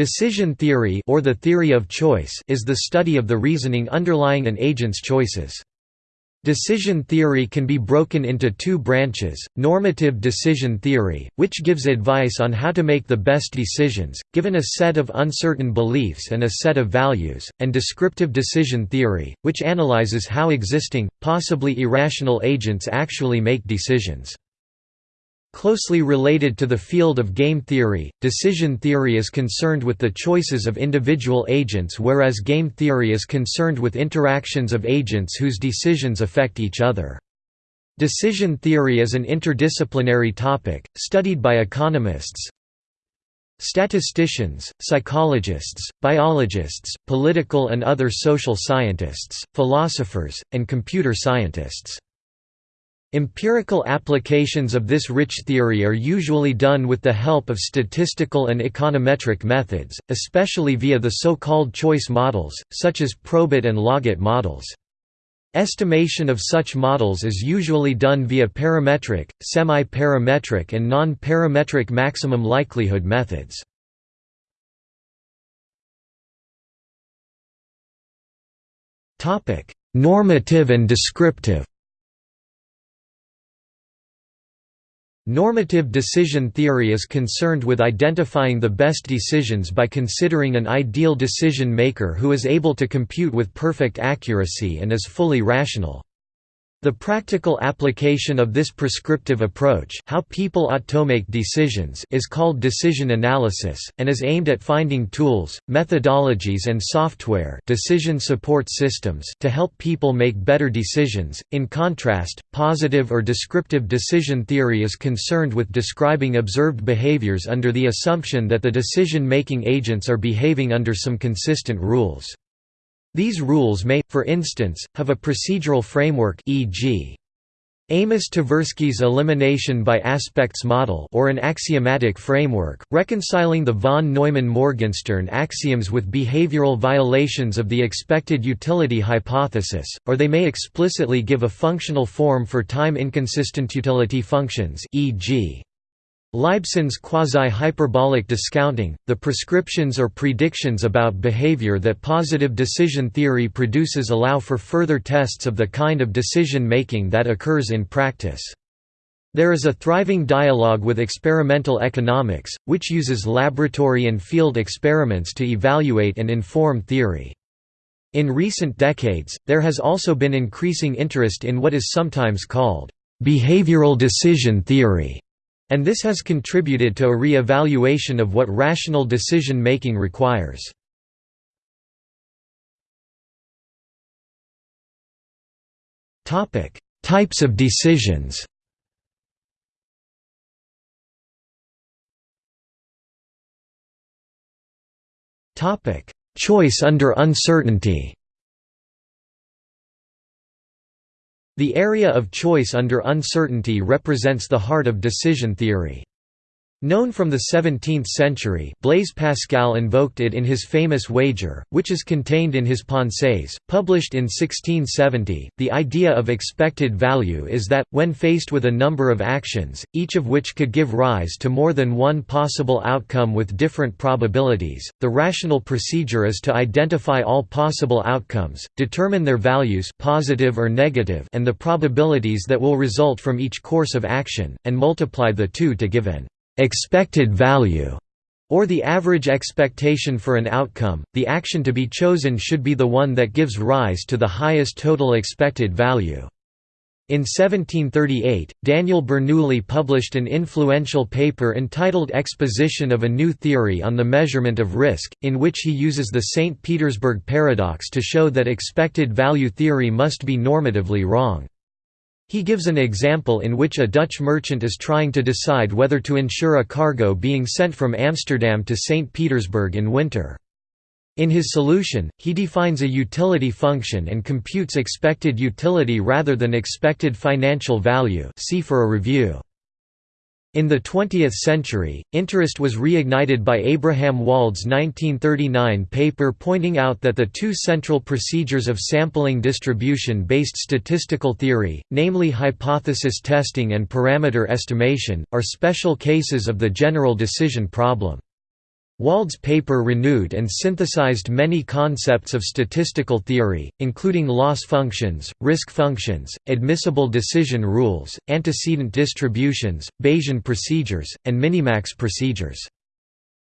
Decision theory or the theory of choice is the study of the reasoning underlying an agent's choices. Decision theory can be broken into two branches, normative decision theory, which gives advice on how to make the best decisions, given a set of uncertain beliefs and a set of values, and descriptive decision theory, which analyzes how existing, possibly irrational agents actually make decisions. Closely related to the field of game theory, decision theory is concerned with the choices of individual agents whereas game theory is concerned with interactions of agents whose decisions affect each other. Decision theory is an interdisciplinary topic, studied by economists, statisticians, psychologists, biologists, political and other social scientists, philosophers, and computer scientists. Empirical applications of this rich theory are usually done with the help of statistical and econometric methods, especially via the so-called choice models, such as probit and logit models. Estimation of such models is usually done via parametric, semi-parametric and non-parametric maximum likelihood methods. Normative and descriptive Normative decision theory is concerned with identifying the best decisions by considering an ideal decision maker who is able to compute with perfect accuracy and is fully rational. The practical application of this prescriptive approach how people ought to make decisions is called decision analysis, and is aimed at finding tools, methodologies and software decision support systems to help people make better decisions. In contrast, positive or descriptive decision theory is concerned with describing observed behaviors under the assumption that the decision-making agents are behaving under some consistent rules. These rules may, for instance, have a procedural framework e.g. Amos Tversky's elimination by aspects model or an axiomatic framework, reconciling the von Neumann-Morgenstern axioms with behavioral violations of the expected utility hypothesis, or they may explicitly give a functional form for time-inconsistent utility functions e.g. Laibson's quasi-hyperbolic discounting, the prescriptions or predictions about behavior that positive decision theory produces allow for further tests of the kind of decision-making that occurs in practice. There is a thriving dialogue with experimental economics, which uses laboratory and field experiments to evaluate and inform theory. In recent decades, there has also been increasing interest in what is sometimes called behavioral decision theory and this has contributed to a re-evaluation of what rational decision-making requires. Types of decisions Choice under uncertainty The area of choice under uncertainty represents the heart of decision theory. Known from the 17th century Blaise Pascal invoked it in his famous wager, which is contained in his Pensées, published in 1670. The idea of expected value is that, when faced with a number of actions, each of which could give rise to more than one possible outcome with different probabilities, the rational procedure is to identify all possible outcomes, determine their values positive or negative and the probabilities that will result from each course of action, and multiply the two to give an expected value, or the average expectation for an outcome, the action to be chosen should be the one that gives rise to the highest total expected value. In 1738, Daniel Bernoulli published an influential paper entitled Exposition of a New Theory on the Measurement of Risk, in which he uses the St. Petersburg paradox to show that expected value theory must be normatively wrong. He gives an example in which a Dutch merchant is trying to decide whether to insure a cargo being sent from Amsterdam to St. Petersburg in winter. In his solution, he defines a utility function and computes expected utility rather than expected financial value see for a review. In the 20th century, interest was reignited by Abraham Wald's 1939 paper pointing out that the two central procedures of sampling distribution-based statistical theory, namely hypothesis testing and parameter estimation, are special cases of the general decision problem. Wald's paper renewed and synthesized many concepts of statistical theory, including loss functions, risk functions, admissible decision rules, antecedent distributions, Bayesian procedures, and minimax procedures.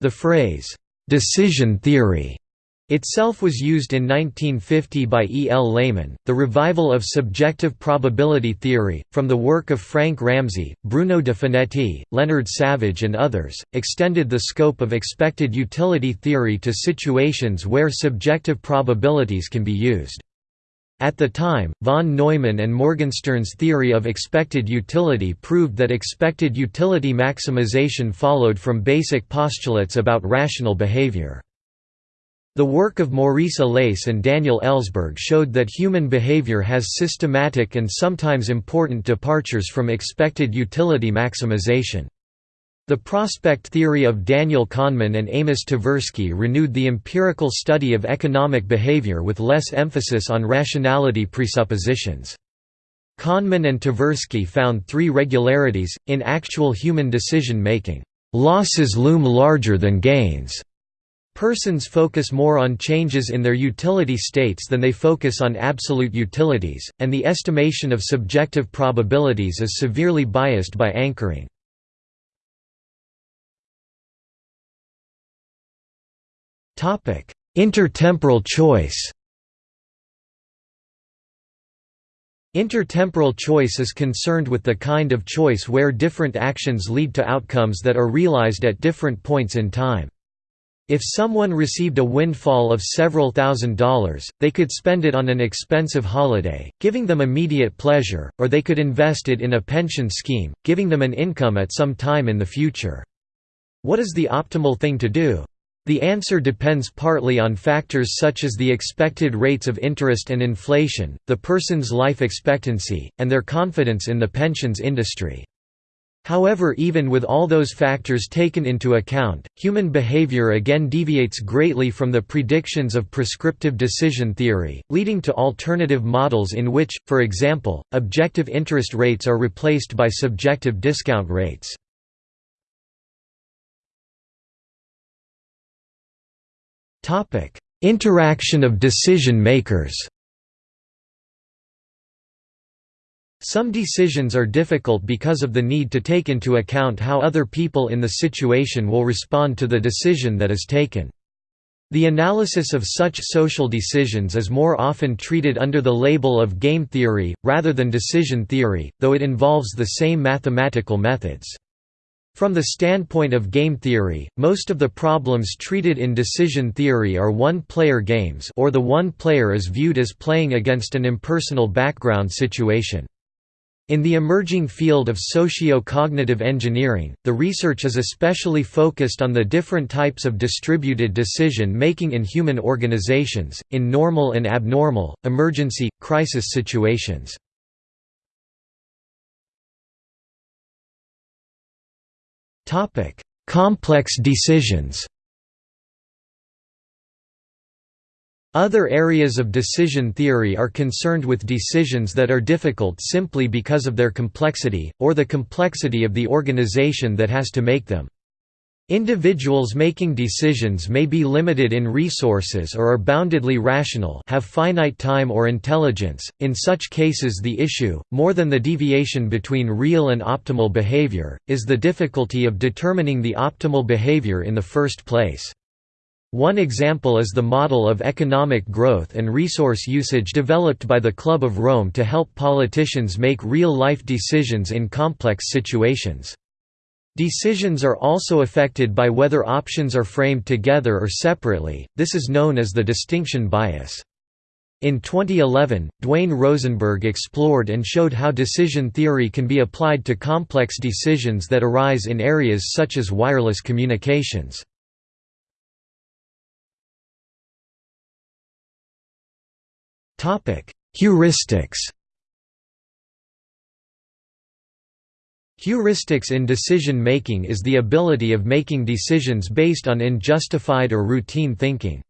The phrase, "'decision theory' itself was used in 1950 by E. L. Lehmann. The revival of subjective probability theory, from the work of Frank Ramsey, Bruno de Finetti, Leonard Savage, and others, extended the scope of expected utility theory to situations where subjective probabilities can be used. At the time, von Neumann and Morgenstern's theory of expected utility proved that expected utility maximization followed from basic postulates about rational behavior. The work of Maurice Allais and Daniel Ellsberg showed that human behavior has systematic and sometimes important departures from expected utility maximization. The prospect theory of Daniel Kahneman and Amos Tversky renewed the empirical study of economic behavior with less emphasis on rationality presuppositions. Kahneman and Tversky found three regularities, in actual human decision-making. Losses loom larger than gains Persons focus more on changes in their utility states than they focus on absolute utilities, and the estimation of subjective probabilities is severely biased by anchoring. Intertemporal choice Intertemporal choice is concerned with the kind of choice where different actions lead to outcomes that are realized at different points in time. If someone received a windfall of several thousand dollars, they could spend it on an expensive holiday, giving them immediate pleasure, or they could invest it in a pension scheme, giving them an income at some time in the future. What is the optimal thing to do? The answer depends partly on factors such as the expected rates of interest and inflation, the person's life expectancy, and their confidence in the pensions industry. However even with all those factors taken into account, human behavior again deviates greatly from the predictions of prescriptive decision theory, leading to alternative models in which, for example, objective interest rates are replaced by subjective discount rates. Interaction of decision makers Some decisions are difficult because of the need to take into account how other people in the situation will respond to the decision that is taken. The analysis of such social decisions is more often treated under the label of game theory, rather than decision theory, though it involves the same mathematical methods. From the standpoint of game theory, most of the problems treated in decision theory are one-player games or the one player is viewed as playing against an impersonal background situation. In the emerging field of socio-cognitive engineering, the research is especially focused on the different types of distributed decision-making in human organizations, in normal and abnormal, emergency, crisis situations. Complex decisions Other areas of decision theory are concerned with decisions that are difficult simply because of their complexity, or the complexity of the organization that has to make them. Individuals making decisions may be limited in resources or are boundedly rational have finite time or intelligence, in such cases the issue, more than the deviation between real and optimal behavior, is the difficulty of determining the optimal behavior in the first place. One example is the model of economic growth and resource usage developed by the Club of Rome to help politicians make real-life decisions in complex situations. Decisions are also affected by whether options are framed together or separately, this is known as the distinction bias. In 2011, Dwayne Rosenberg explored and showed how decision theory can be applied to complex decisions that arise in areas such as wireless communications. Heuristics Heuristics in decision-making is the ability of making decisions based on unjustified or routine thinking.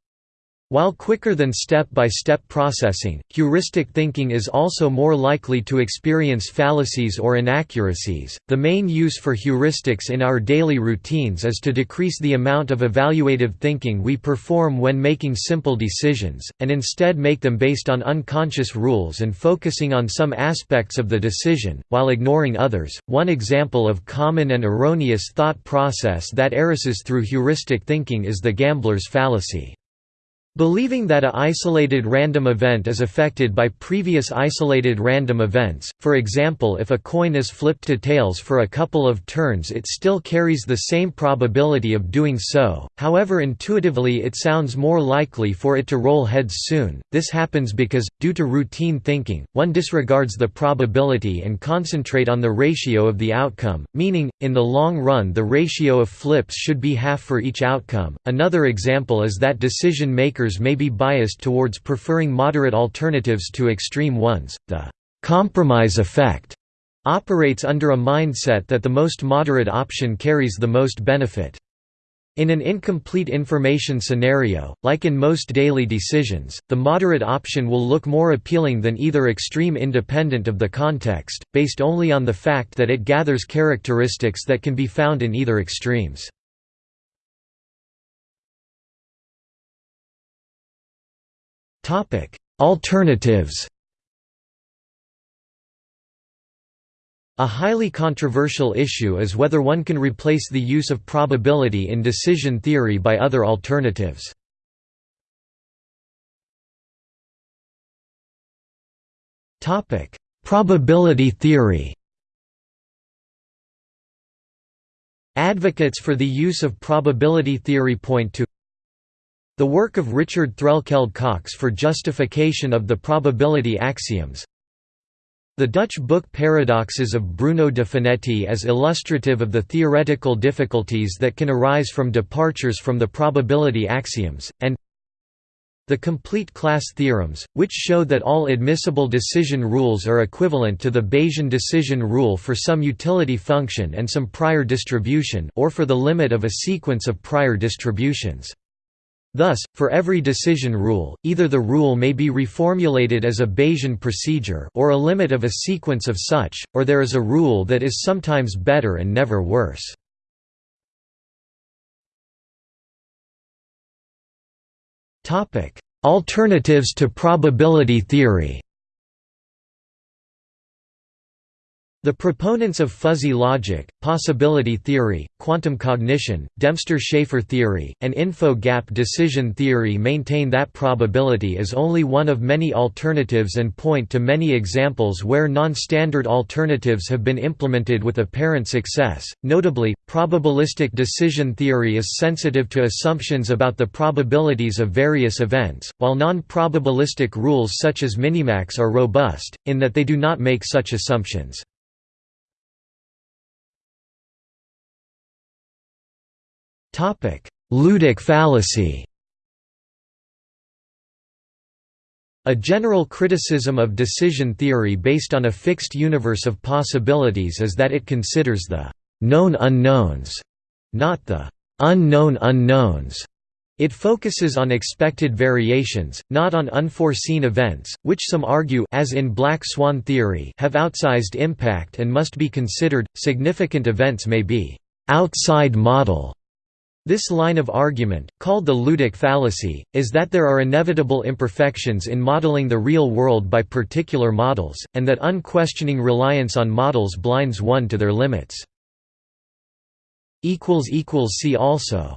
While quicker than step-by-step processing, heuristic thinking is also more likely to experience fallacies or inaccuracies. The main use for heuristics in our daily routines is to decrease the amount of evaluative thinking we perform when making simple decisions, and instead make them based on unconscious rules and focusing on some aspects of the decision, while ignoring others. One example of common and erroneous thought process that arises through heuristic thinking is the gambler's fallacy. Believing that a isolated random event is affected by previous isolated random events, for example if a coin is flipped to tails for a couple of turns it still carries the same probability of doing so, however intuitively it sounds more likely for it to roll heads soon. This happens because, due to routine thinking, one disregards the probability and concentrate on the ratio of the outcome, meaning, in the long run the ratio of flips should be half for each outcome. Another example is that decision makers may be biased towards preferring moderate alternatives to extreme ones. The compromise effect operates under a mindset that the most moderate option carries the most benefit. In an incomplete information scenario, like in most daily decisions, the moderate option will look more appealing than either extreme independent of the context, based only on the fact that it gathers characteristics that can be found in either extremes. Topic: Alternatives. A highly controversial issue is whether one can replace the use of probability in decision theory by other alternatives. Topic: Probability theory. Advocates for the use of probability theory point to the work of Richard Threlkeld Cox for justification of the probability axioms The Dutch book Paradoxes of Bruno de Finetti as illustrative of the theoretical difficulties that can arise from departures from the probability axioms, and the complete class theorems, which show that all admissible decision rules are equivalent to the Bayesian decision rule for some utility function and some prior distribution or for the limit of a sequence of prior distributions. Thus, for every decision rule, either the rule may be reformulated as a Bayesian procedure or a limit of a sequence of such, or there is a rule that is sometimes better and never worse. Alternatives to probability theory The proponents of fuzzy logic, possibility theory, quantum cognition, Dempster-Shafer theory, and info-gap decision theory maintain that probability is only one of many alternatives and point to many examples where non-standard alternatives have been implemented with apparent success. Notably, probabilistic decision theory is sensitive to assumptions about the probabilities of various events, while non-probabilistic rules such as minimax are robust, in that they do not make such assumptions. Ludic fallacy A general criticism of decision theory based on a fixed universe of possibilities is that it considers the «known unknowns», not the «unknown unknowns». It focuses on expected variations, not on unforeseen events, which some argue as in black swan theory have outsized impact and must be considered. Significant events may be outside model this line of argument, called the ludic fallacy, is that there are inevitable imperfections in modeling the real world by particular models, and that unquestioning reliance on models blinds one to their limits. See also